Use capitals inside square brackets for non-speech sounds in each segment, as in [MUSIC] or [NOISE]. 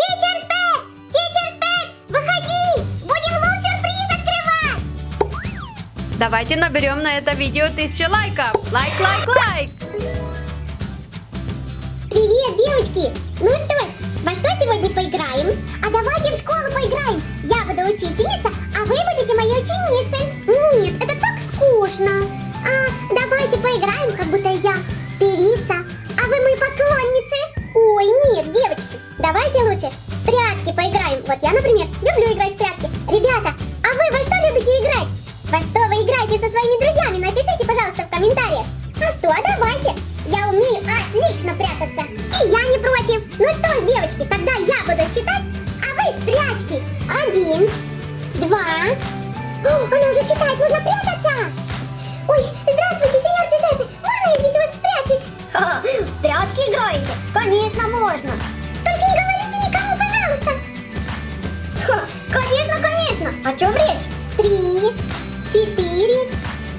Тичер Спэт! Выходи! Будем лут-сюрприз открывать! Давайте наберем на это видео тысячу лайков. Лайк, лайк, лайк. Привет, девочки! Ну что ж, во что сегодня поиграем? А давайте в школу поиграем. Я буду учительница, нужно прятаться. Ой, здравствуйте, сеньор Джузеппе. Можно я здесь у вас спрячусь? в прятки играете? Конечно, можно. Только не говорите никому, пожалуйста. конечно, конечно. О чем речь? Три, четыре.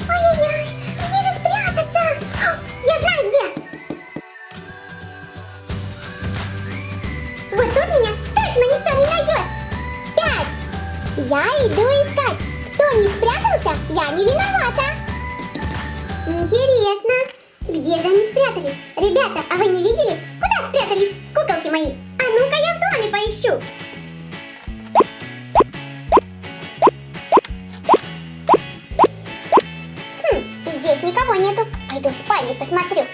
Ай-яй-яй, где же спрятаться? Я знаю где. Вот тут меня точно никто не найдет. Пять. Я иду искать. Кто не спрятался, я не виновата. Интересно, где же они спрятались? Ребята, а вы не видели? Куда спрятались куколки мои? А ну-ка я в доме поищу. Хм, здесь никого нету. Пойду в спальню посмотрю.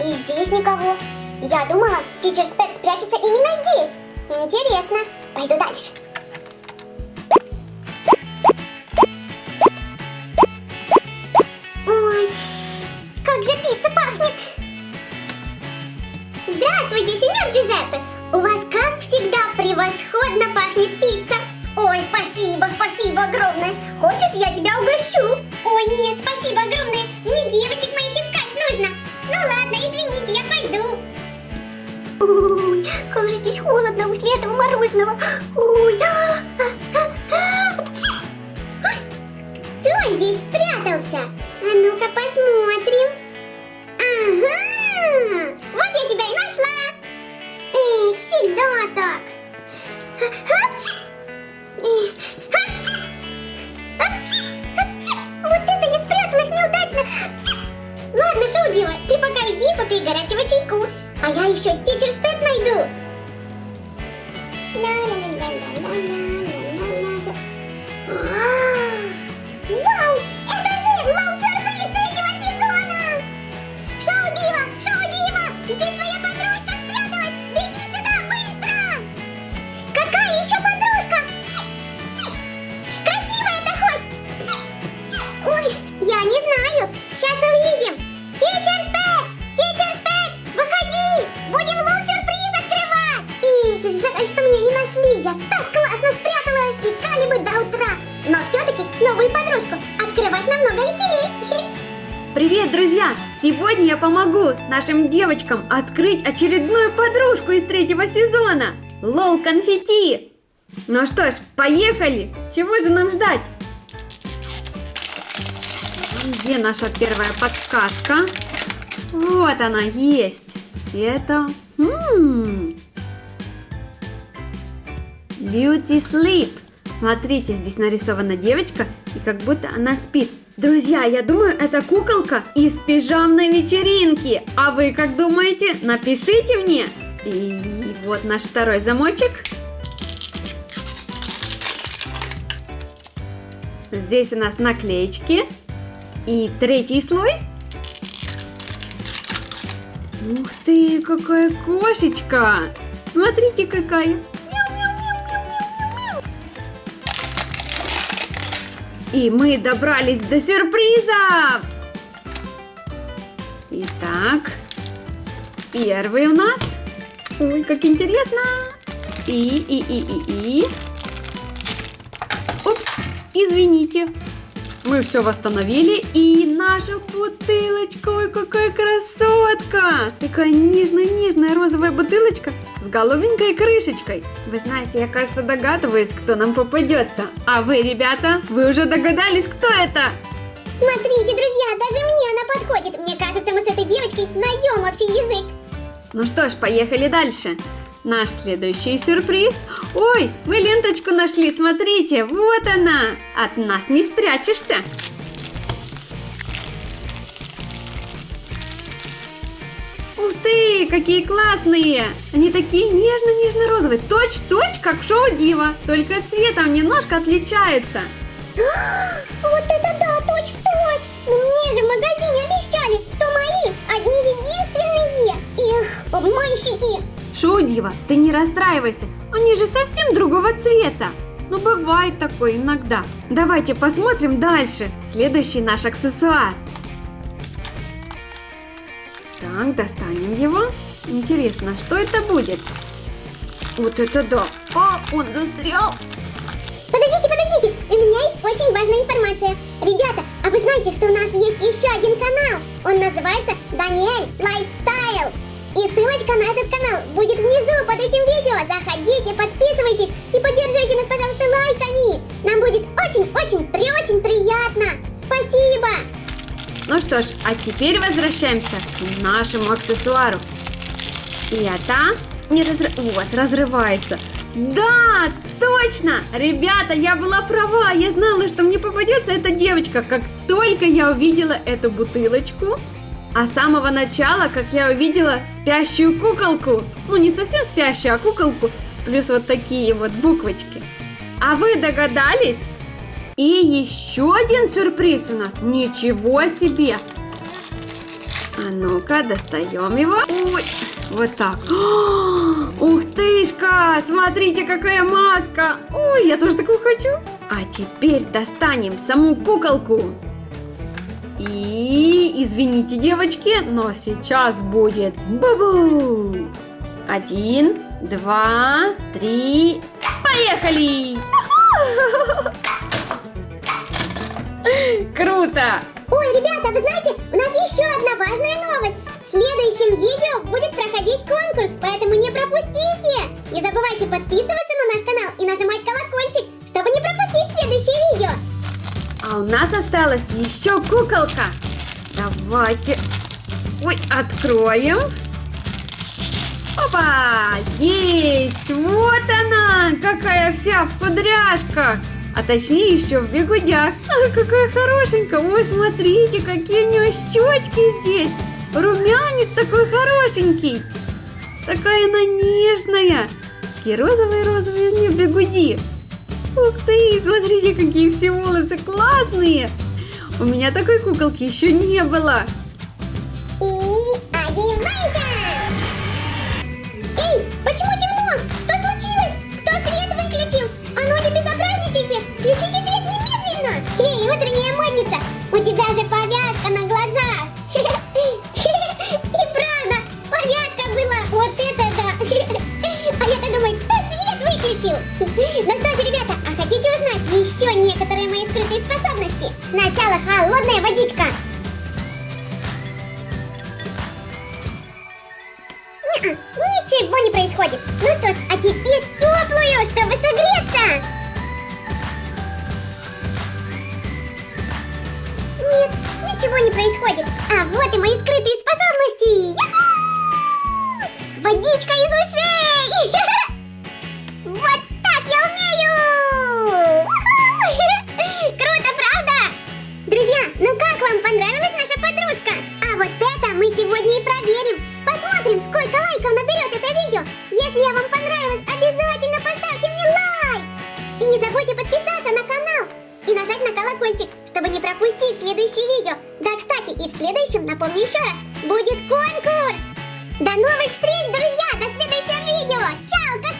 И здесь никого. Я думала, Teacher Спэт спрячется именно здесь. Интересно. Пойду дальше. Ой, как же пицца пахнет! Здравствуйте, сеньор Джузеппе! У вас, как всегда, превосходно пахнет пицца! Ой, спасибо, спасибо огромное! Хочешь, я тебя угощу? Ой, нет, спасибо огромное! Здесь холодно после этого мороженого! Ой! Кто здесь спрятался? А ну-ка посмотрим. la la la la la la la la la Привет, друзья! Сегодня я помогу нашим девочкам открыть очередную подружку из третьего сезона. Лол конфетти! Ну что ж, поехали! Чего же нам ждать? Где наша первая подсказка? Вот она есть. Это... м, Beauty Sleep. Смотрите, здесь нарисована девочка, и как будто она спит. Друзья, я думаю, это куколка из пижамной вечеринки. А вы как думаете? Напишите мне. И вот наш второй замочек. Здесь у нас наклеечки. И третий слой. Ух ты, какая кошечка! Смотрите, какая! И мы добрались до сюрпризов! Итак, первый у нас. Ой, как интересно! И, и, и, и, и. Упс, извините. Мы все восстановили, и наша бутылочка, ой, какая красотка! Такая нежная-нежная розовая бутылочка с голубенькой крышечкой. Вы знаете, я, кажется, догадываюсь, кто нам попадется. А вы, ребята, вы уже догадались, кто это? Смотрите, друзья, даже мне она подходит. Мне кажется, мы с этой девочкой найдем общий язык. Ну что ж, поехали дальше. Наш следующий сюрприз. Ой, мы ленточку нашли, смотрите, вот она. От нас не спрячешься. Ух ты, какие классные! Они такие нежно-нежно-розовые, точь-точь, как шоу Дива, только цветом немножко отличаются. [GASPS] Вот это да, точь в точь. Ну мне же в магазине обещали, что мои одни единственные. Их обманщики. Шоу Дива, ты не расстраивайся, они же совсем другого цвета. Ну, бывает такое иногда. Давайте посмотрим дальше. Следующий наш аксессуар. Так, достанем его. Интересно, что это будет? Вот это да. О, он застрял. Подождите, подождите, у меня есть очень важная информация. Ребята, а вы знаете, что у нас есть еще один канал? Он называется Daniel Lifestyle. И ссылочка на этот канал будет внизу под этим видео. Заходите, подписывайтесь и поддержите нас, пожалуйста, лайками. Нам будет очень-очень, при-очень приятно. Спасибо. Ну что ж, а теперь возвращаемся к нашему аксессуару. И это не разры... Вот, разрывается. Да, точно! Ребята, я была права. Я знала, что мне попадется эта девочка. Как только я увидела эту бутылочку, а с самого начала, как я увидела спящую куколку. Ну, не совсем спящую, а куколку. Плюс вот такие вот буквочки. А вы догадались? И еще один сюрприз у нас. Ничего себе! А ну-ка, достаем его. Ой, вот так. [GASPS] Ух тышка! Смотрите, какая маска! Ой, я тоже такую хочу. А теперь достанем саму куколку. И, извините, девочки, но сейчас будет бу-бу! Один, два, три, поехали! [LAUGHS] Круто! Ой, ребята, вы знаете, у нас еще одна важная новость. В следующем видео будет проходить конкурс, поэтому не пропустите. Не забывайте подписываться на наш канал и нажимать колокольчик, чтобы не пропустить следующее видео. А у нас осталась еще куколка. Давайте. Ой, откроем. Опа! Есть! Вот она! Какая вся в кудряшках! А точнее еще в бегудях. А, какая хорошенькая! Ой, смотрите, какие у нее щечки здесь! Румянец такой хорошенький! Такая она нежная! Такие розовые-розовые нее бегуди! Ух ты, смотрите, какие все волосы классные! У меня такой куколки еще не было. И одевайся! Ничего не происходит. Ну что ж, а теперь теплую, чтобы согреться. Нет, ничего не происходит. А вот и мои скрытые способности. Водичка из ушей. [LAUGHS] чтобы не пропустить следующее видео. Да, кстати, и в следующем, напомню еще раз, будет конкурс. До новых встреч, друзья! До следующего видео! Чао, как